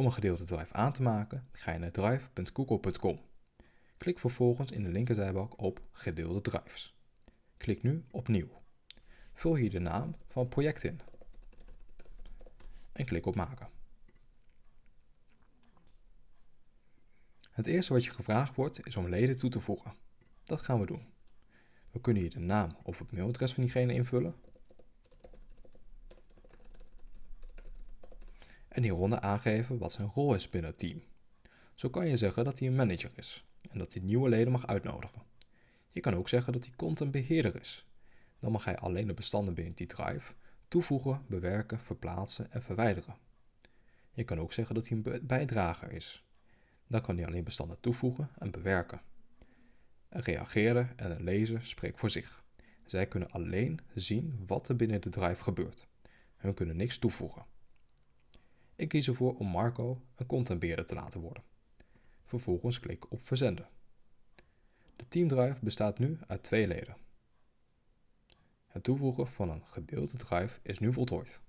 Om een gedeelde drive aan te maken, ga je naar drive.google.com. Klik vervolgens in de linkerzijbalk op Gedeelde drives. Klik nu op Nieuw. Vul hier de naam van het project in. En klik op Maken. Het eerste wat je gevraagd wordt is om leden toe te voegen. Dat gaan we doen. We kunnen hier de naam of het mailadres van diegene invullen. En aangeven wat zijn rol is binnen het team. Zo kan je zeggen dat hij een manager is en dat hij nieuwe leden mag uitnodigen. Je kan ook zeggen dat hij contentbeheerder is. Dan mag hij alleen de bestanden binnen die drive toevoegen, bewerken, verplaatsen en verwijderen. Je kan ook zeggen dat hij een bijdrager is. Dan kan hij alleen bestanden toevoegen en bewerken. Een reageerder en een lezer spreekt voor zich. Zij kunnen alleen zien wat er binnen de drive gebeurt. Hun kunnen niks toevoegen. Ik kies ervoor om Marco een contentbeheerder te laten worden. Vervolgens klik op verzenden. De teamdrive bestaat nu uit twee leden. Het toevoegen van een gedeelde drive is nu voltooid.